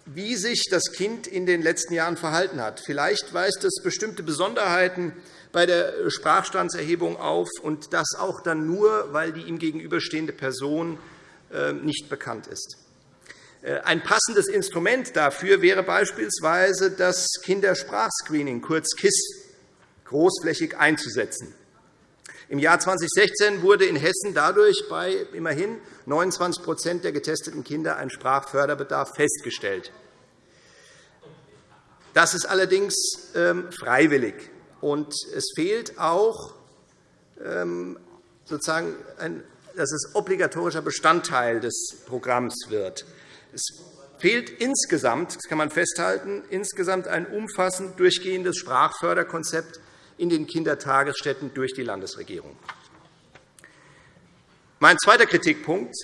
wie sich das Kind in den letzten Jahren verhalten hat. Vielleicht weist es bestimmte Besonderheiten bei der Sprachstandserhebung auf, und das auch dann nur, weil die ihm gegenüberstehende Person äh, nicht bekannt ist. Äh, ein passendes Instrument dafür wäre beispielsweise das Kindersprachscreening, kurz KISS, großflächig einzusetzen. Im Jahr 2016 wurde in Hessen dadurch bei immerhin 29% der getesteten Kinder ein Sprachförderbedarf festgestellt. Das ist allerdings ähm, freiwillig. Und es fehlt auch ähm, sozusagen, dass es obligatorischer Bestandteil des Programms wird. Es fehlt insgesamt, das kann man festhalten, insgesamt ein umfassend durchgehendes Sprachförderkonzept in den Kindertagesstätten durch die Landesregierung. Mein zweiter Kritikpunkt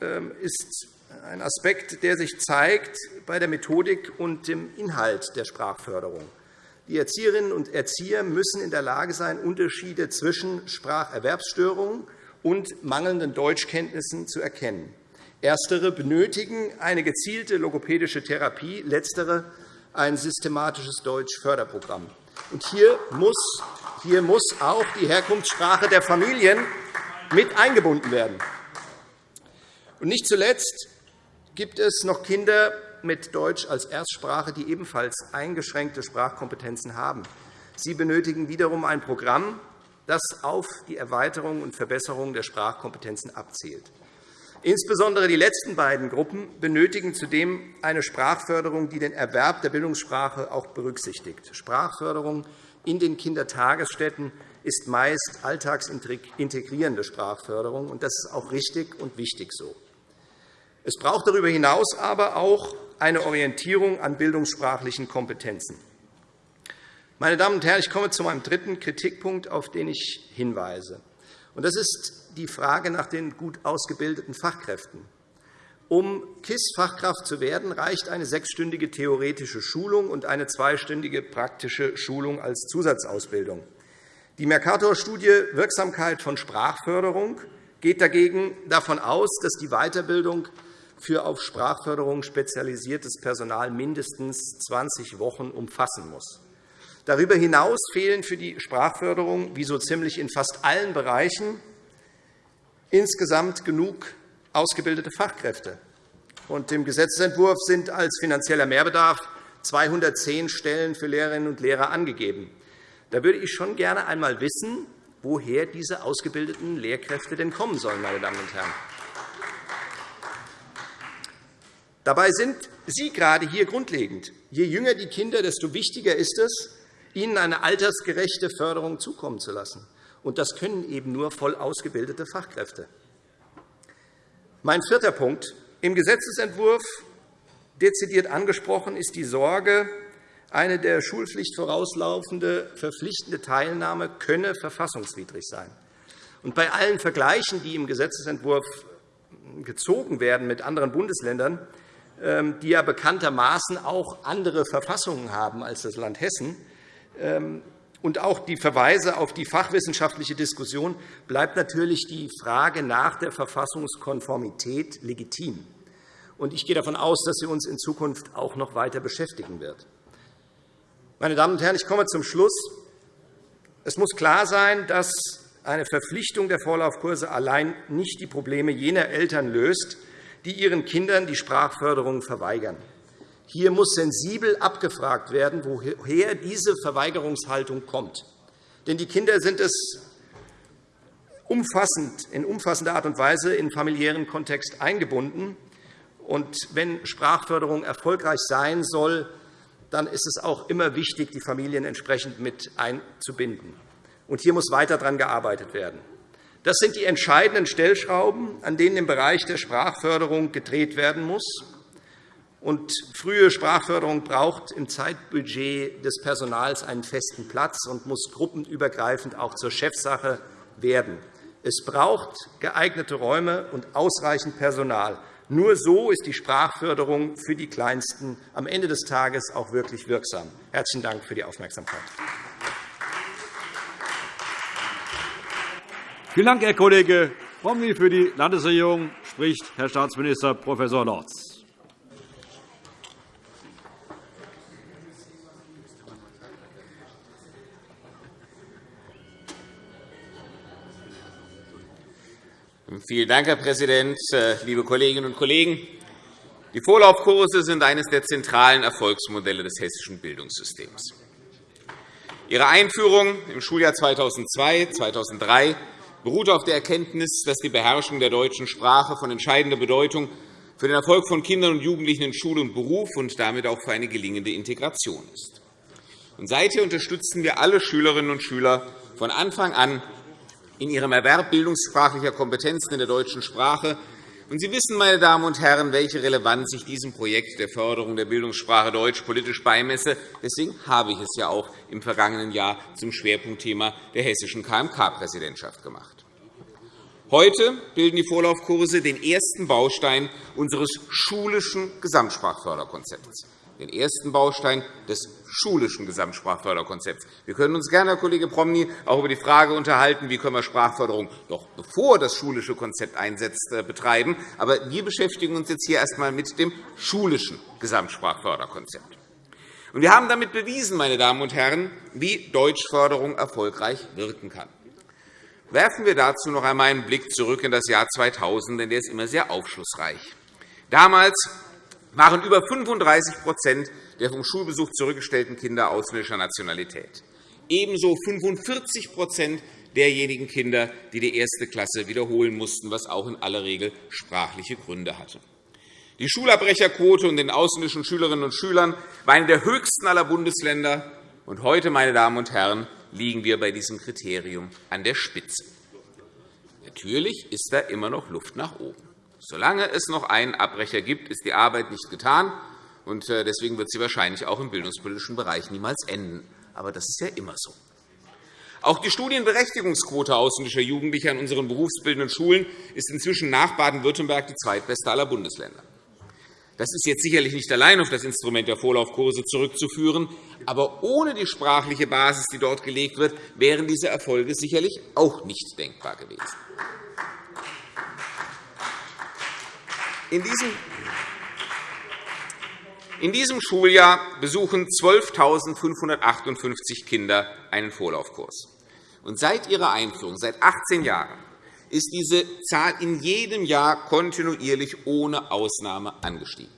ähm, ist ein Aspekt, der sich zeigt bei der Methodik und dem Inhalt der Sprachförderung. Die Erzieherinnen und Erzieher müssen in der Lage sein, Unterschiede zwischen Spracherwerbsstörungen und mangelnden Deutschkenntnissen zu erkennen. Erstere benötigen eine gezielte logopädische Therapie, letztere ein systematisches Deutschförderprogramm. hier, muss, hier muss auch die Herkunftssprache der Familien mit eingebunden werden. Und nicht zuletzt gibt es noch Kinder mit Deutsch als Erstsprache, die ebenfalls eingeschränkte Sprachkompetenzen haben. Sie benötigen wiederum ein Programm, das auf die Erweiterung und Verbesserung der Sprachkompetenzen abzielt. Insbesondere die letzten beiden Gruppen benötigen zudem eine Sprachförderung, die den Erwerb der Bildungssprache auch berücksichtigt. Sprachförderung in den Kindertagesstätten ist meist alltagsintegrierende Sprachförderung, und das ist auch richtig und wichtig so. Es braucht darüber hinaus aber auch eine Orientierung an bildungssprachlichen Kompetenzen. Meine Damen und Herren, ich komme zu meinem dritten Kritikpunkt, auf den ich hinweise. Das ist die Frage nach den gut ausgebildeten Fachkräften. Um KISS-Fachkraft zu werden, reicht eine sechsstündige theoretische Schulung und eine zweistündige praktische Schulung als Zusatzausbildung. Die Mercator-Studie Wirksamkeit von Sprachförderung geht dagegen davon aus, dass die Weiterbildung für auf Sprachförderung spezialisiertes Personal mindestens 20 Wochen umfassen muss. Darüber hinaus fehlen für die Sprachförderung, wie so ziemlich in fast allen Bereichen, insgesamt genug ausgebildete Fachkräfte. Und Im Gesetzentwurf sind als finanzieller Mehrbedarf 210 Stellen für Lehrerinnen und Lehrer angegeben. Da würde ich schon gerne einmal wissen, woher diese ausgebildeten Lehrkräfte denn kommen sollen. Meine Damen und Herren. Dabei sind Sie gerade hier grundlegend. Je jünger die Kinder, desto wichtiger ist es, ihnen eine altersgerechte Förderung zukommen zu lassen. Und das können eben nur voll ausgebildete Fachkräfte. Mein vierter Punkt. Im Gesetzentwurf dezidiert angesprochen ist die Sorge, eine der Schulpflicht vorauslaufende verpflichtende Teilnahme könne verfassungswidrig sein. Und bei allen Vergleichen, die im Gesetzentwurf gezogen werden mit anderen Bundesländern, die ja bekanntermaßen auch andere Verfassungen haben als das Land Hessen, ähm, und auch die Verweise auf die fachwissenschaftliche Diskussion bleibt natürlich die Frage nach der Verfassungskonformität legitim. Ich gehe davon aus, dass sie uns in Zukunft auch noch weiter beschäftigen wird. Meine Damen und Herren, ich komme zum Schluss. Es muss klar sein, dass eine Verpflichtung der Vorlaufkurse allein nicht die Probleme jener Eltern löst, die ihren Kindern die Sprachförderung verweigern. Hier muss sensibel abgefragt werden, woher diese Verweigerungshaltung kommt. Denn die Kinder sind es umfassend, in umfassender Art und Weise in familiären Kontext eingebunden. Und wenn Sprachförderung erfolgreich sein soll, dann ist es auch immer wichtig, die Familien entsprechend mit einzubinden. Und hier muss weiter daran gearbeitet werden. Das sind die entscheidenden Stellschrauben, an denen im Bereich der Sprachförderung gedreht werden muss. Und frühe Sprachförderung braucht im Zeitbudget des Personals einen festen Platz und muss gruppenübergreifend auch zur Chefsache werden. Es braucht geeignete Räume und ausreichend Personal. Nur so ist die Sprachförderung für die Kleinsten am Ende des Tages auch wirklich wirksam. – Herzlichen Dank für die Aufmerksamkeit. Vielen Dank, Herr Kollege Promny. Für die Landesregierung spricht Herr Staatsminister Prof. Lorz. Vielen Dank, Herr Präsident, äh, liebe Kolleginnen und Kollegen! Die Vorlaufkurse sind eines der zentralen Erfolgsmodelle des hessischen Bildungssystems. Ihre Einführung im Schuljahr 2002-2003 beruht auf der Erkenntnis, dass die Beherrschung der deutschen Sprache von entscheidender Bedeutung für den Erfolg von Kindern und Jugendlichen in Schule und Beruf und damit auch für eine gelingende Integration ist. Seither unterstützen wir alle Schülerinnen und Schüler von Anfang an in ihrem Erwerb bildungssprachlicher Kompetenzen in der deutschen Sprache Und Sie wissen, meine Damen und Herren, welche Relevanz ich diesem Projekt der Förderung der Bildungssprache Deutsch politisch beimesse. Deswegen habe ich es ja auch im vergangenen Jahr zum Schwerpunktthema der hessischen KMK-Präsidentschaft gemacht. Heute bilden die Vorlaufkurse den ersten Baustein unseres schulischen Gesamtsprachförderkonzepts den ersten Baustein des schulischen Gesamtsprachförderkonzepts. Wir können uns gerne, Herr Kollege Promny, auch über die Frage unterhalten, wie können wir Sprachförderung noch bevor das schulische Konzept einsetzt, äh, betreiben. Aber wir beschäftigen uns jetzt hier erst einmal mit dem schulischen Gesamtsprachförderkonzept. Wir haben damit bewiesen, meine Damen und Herren, wie Deutschförderung erfolgreich wirken kann. Werfen wir dazu noch einmal einen Blick zurück in das Jahr 2000, denn der ist immer sehr aufschlussreich. Damals waren über 35 der vom Schulbesuch zurückgestellten Kinder ausländischer Nationalität. Ebenso 45% derjenigen Kinder, die die erste Klasse wiederholen mussten, was auch in aller Regel sprachliche Gründe hatte. Die Schulabbrecherquote unter den ausländischen Schülerinnen und Schülern war eine der höchsten aller Bundesländer. Und heute, meine Damen und Herren, liegen wir bei diesem Kriterium an der Spitze. Natürlich ist da immer noch Luft nach oben. Solange es noch einen Abbrecher gibt, ist die Arbeit nicht getan. Äh, deswegen wird sie wahrscheinlich auch im bildungspolitischen Bereich niemals enden. Aber das ist ja immer so. Auch die Studienberechtigungsquote ausländischer Jugendlicher an unseren berufsbildenden Schulen ist inzwischen nach Baden-Württemberg die zweitbeste aller Bundesländer. Das ist jetzt sicherlich nicht allein auf das Instrument der Vorlaufkurse zurückzuführen. Aber ohne die sprachliche Basis, die dort gelegt wird, wären diese Erfolge sicherlich auch nicht denkbar gewesen. In diesem in diesem Schuljahr besuchen 12.558 Kinder einen Vorlaufkurs. Und seit ihrer Einführung, seit 18 Jahren, ist diese Zahl in jedem Jahr kontinuierlich ohne Ausnahme angestiegen.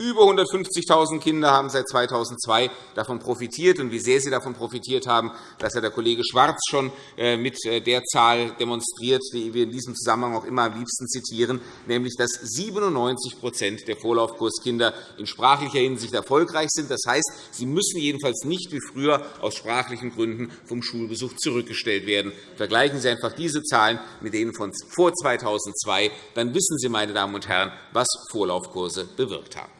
Über 150.000 Kinder haben seit 2002 davon profitiert. Und wie sehr sie davon profitiert haben, das hat der Kollege Schwarz schon äh, mit äh, der Zahl demonstriert, die wir in diesem Zusammenhang auch immer am liebsten zitieren, nämlich dass 97% der Vorlaufkurskinder in sprachlicher Hinsicht erfolgreich sind. Das heißt, sie müssen jedenfalls nicht wie früher aus sprachlichen Gründen vom Schulbesuch zurückgestellt werden. Vergleichen Sie einfach diese Zahlen mit denen von vor 2002. Dann wissen Sie, meine Damen und Herren, was Vorlaufkurse bewirkt haben.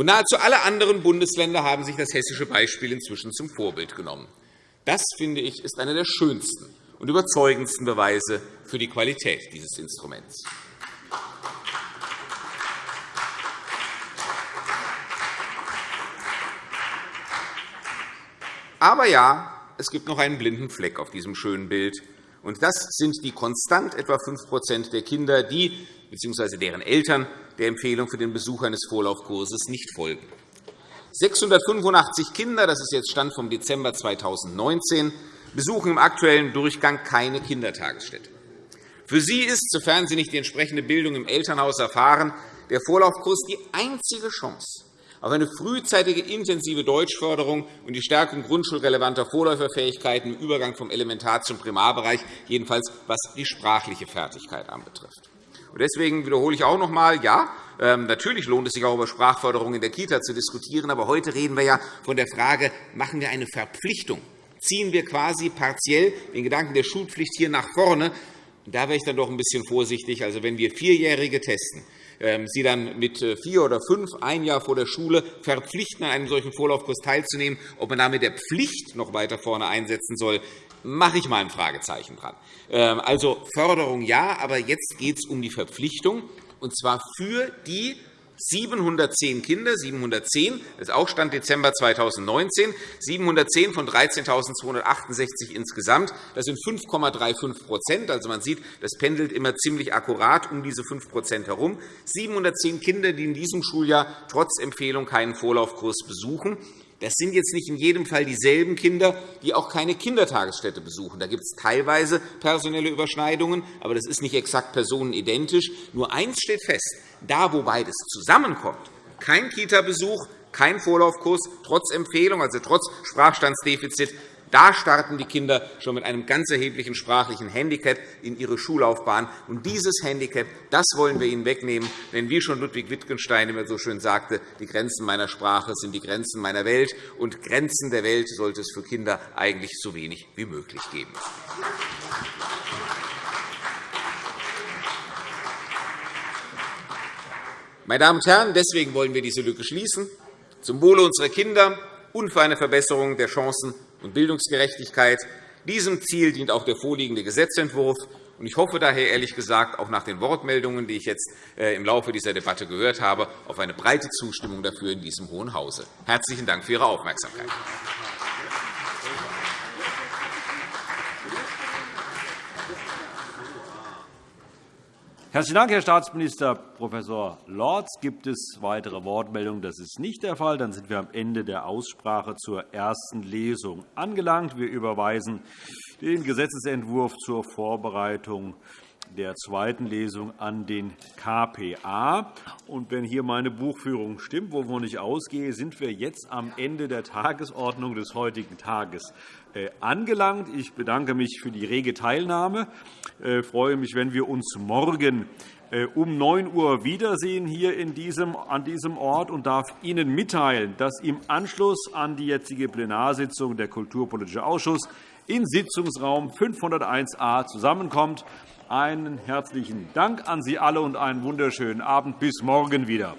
Und nahezu alle anderen Bundesländer haben sich das hessische Beispiel inzwischen zum Vorbild genommen. Das, finde ich, ist einer der schönsten und überzeugendsten Beweise für die Qualität dieses Instruments. Aber ja, es gibt noch einen blinden Fleck auf diesem schönen Bild. Und das sind die konstant etwa 5% der Kinder, die bzw. deren Eltern der Empfehlung für den Besuch eines Vorlaufkurses nicht folgen. 685 Kinder, das ist jetzt Stand vom Dezember 2019, besuchen im aktuellen Durchgang keine Kindertagesstätte. Für sie ist, sofern sie nicht die entsprechende Bildung im Elternhaus erfahren, der Vorlaufkurs die einzige Chance auf eine frühzeitige intensive Deutschförderung und die Stärkung grundschulrelevanter Vorläuferfähigkeiten im Übergang vom Elementar- zum Primarbereich, jedenfalls was die sprachliche Fertigkeit anbetrifft. Deswegen wiederhole ich auch noch einmal, ja, ähm, natürlich lohnt es sich auch über Sprachförderung in der Kita zu diskutieren. Aber heute reden wir ja von der Frage, machen wir eine Verpflichtung? Ziehen wir quasi partiell den Gedanken der Schulpflicht hier nach vorne? Da wäre ich dann doch ein bisschen vorsichtig. Also, wenn wir Vierjährige testen, ähm, sie dann mit äh, vier oder fünf, ein Jahr vor der Schule, verpflichten, an einem solchen Vorlaufkurs teilzunehmen, ob man damit der Pflicht noch weiter vorne einsetzen soll, mache ich mal ein Fragezeichen dran. Ähm, also Förderung ja, aber jetzt geht es um die Verpflichtung, und zwar für die 710 Kinder, 710, das ist auch Stand Dezember 2019, 710 von 13.268 insgesamt. Das sind 5,35% Also man sieht, das pendelt immer ziemlich akkurat um diese 5% herum. 710 Kinder, die in diesem Schuljahr trotz Empfehlung keinen Vorlaufkurs besuchen. Das sind jetzt nicht in jedem Fall dieselben Kinder, die auch keine Kindertagesstätte besuchen. Da gibt es teilweise personelle Überschneidungen, aber das ist nicht exakt personenidentisch. Nur eins steht fest. Da, wo beides zusammenkommt, kein Kita-Besuch, kein Vorlaufkurs, trotz Empfehlung, also trotz Sprachstandsdefizit, da starten die Kinder schon mit einem ganz erheblichen sprachlichen Handicap in ihre Schullaufbahn. Und dieses Handicap das wollen wir ihnen wegnehmen. Denn wie schon Ludwig Wittgenstein immer so schön sagte, die Grenzen meiner Sprache sind die Grenzen meiner Welt. Und Grenzen der Welt sollte es für Kinder eigentlich so wenig wie möglich geben. Meine Damen und Herren, deswegen wollen wir diese Lücke schließen, zum Wohle unserer Kinder und für eine Verbesserung der Chancen- und Bildungsgerechtigkeit. Diesem Ziel dient auch der vorliegende Gesetzentwurf. Ich hoffe daher ehrlich gesagt auch nach den Wortmeldungen, die ich jetzt äh, im Laufe dieser Debatte gehört habe, auf eine breite Zustimmung dafür in diesem Hohen Hause. Herzlichen Dank für Ihre Aufmerksamkeit. Herzlichen Dank, Herr Staatsminister Prof. Lorz. Gibt es weitere Wortmeldungen? Das ist nicht der Fall. Dann sind wir am Ende der Aussprache zur ersten Lesung angelangt. Wir überweisen den Gesetzentwurf zur Vorbereitung der zweiten Lesung an den KPA. Und wenn hier meine Buchführung stimmt, wovon ich ausgehe, sind wir jetzt am Ende der Tagesordnung des heutigen Tages angelangt. Ich bedanke mich für die rege Teilnahme. Ich äh, freue mich, wenn wir uns morgen äh, um 9 Uhr wiedersehen hier an diesem Ort und darf Ihnen mitteilen, dass im Anschluss an die jetzige Plenarsitzung der Kulturpolitische Ausschuss in Sitzungsraum 501a zusammenkommt. Einen herzlichen Dank an Sie alle und einen wunderschönen Abend. Bis morgen wieder.